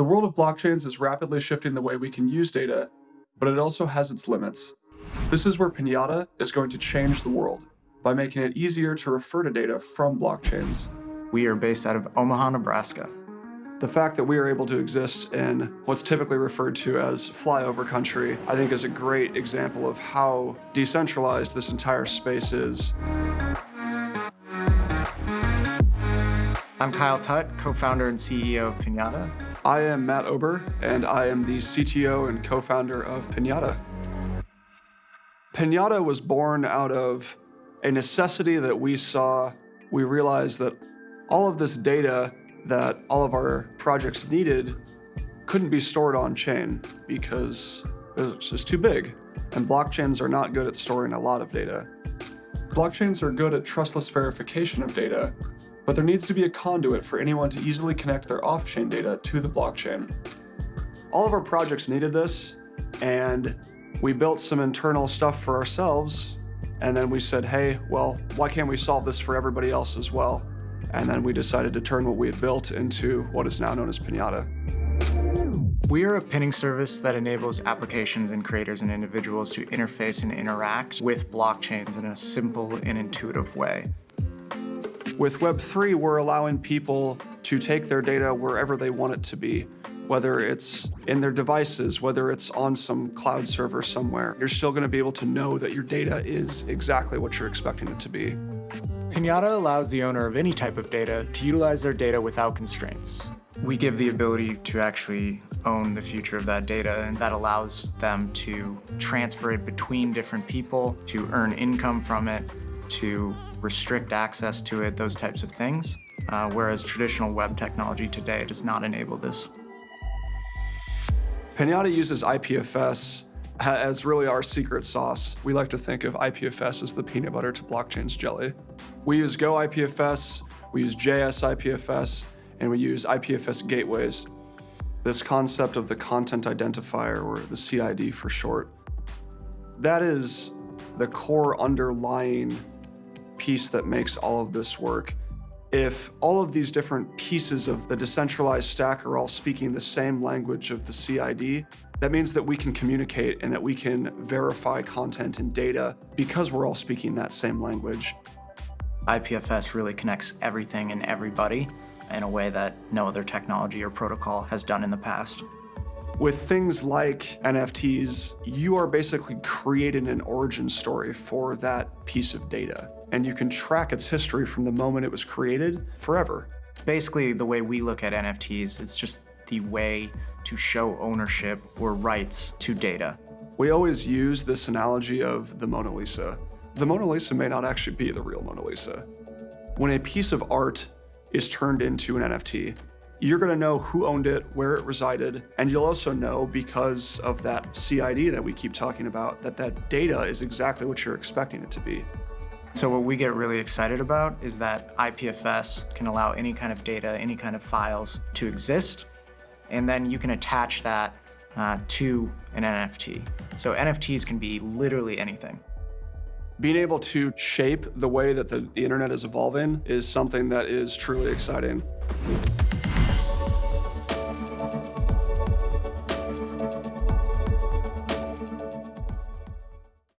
The world of blockchains is rapidly shifting the way we can use data, but it also has its limits. This is where Pinata is going to change the world by making it easier to refer to data from blockchains. We are based out of Omaha, Nebraska. The fact that we are able to exist in what's typically referred to as flyover country, I think is a great example of how decentralized this entire space is. I'm Kyle Tut, co-founder and CEO of Pinata. I am Matt Ober, and I am the CTO and co-founder of Pinata. Pinata was born out of a necessity that we saw. We realized that all of this data that all of our projects needed couldn't be stored on chain because it was just too big. And blockchains are not good at storing a lot of data. Blockchains are good at trustless verification of data, but there needs to be a conduit for anyone to easily connect their off-chain data to the blockchain. All of our projects needed this, and we built some internal stuff for ourselves, and then we said, hey, well, why can't we solve this for everybody else as well? And then we decided to turn what we had built into what is now known as Pinata. We are a pinning service that enables applications and creators and individuals to interface and interact with blockchains in a simple and intuitive way. With Web3, we're allowing people to take their data wherever they want it to be, whether it's in their devices, whether it's on some cloud server somewhere. You're still going to be able to know that your data is exactly what you're expecting it to be. Pinata allows the owner of any type of data to utilize their data without constraints. We give the ability to actually own the future of that data, and that allows them to transfer it between different people, to earn income from it, to restrict access to it, those types of things. Uh, whereas traditional web technology today does not enable this. Pinata uses IPFS as really our secret sauce. We like to think of IPFS as the peanut butter to blockchain's jelly. We use Go IPFS, we use JS IPFS, and we use IPFS gateways. This concept of the content identifier, or the CID for short, that is the core underlying piece that makes all of this work. If all of these different pieces of the decentralized stack are all speaking the same language of the CID, that means that we can communicate and that we can verify content and data because we're all speaking that same language. IPFS really connects everything and everybody in a way that no other technology or protocol has done in the past. With things like NFTs, you are basically creating an origin story for that piece of data, and you can track its history from the moment it was created forever. Basically, the way we look at NFTs, it's just the way to show ownership or rights to data. We always use this analogy of the Mona Lisa. The Mona Lisa may not actually be the real Mona Lisa. When a piece of art is turned into an NFT, you're gonna know who owned it, where it resided, and you'll also know because of that CID that we keep talking about, that that data is exactly what you're expecting it to be. So what we get really excited about is that IPFS can allow any kind of data, any kind of files to exist, and then you can attach that uh, to an NFT. So NFTs can be literally anything. Being able to shape the way that the internet is evolving is something that is truly exciting.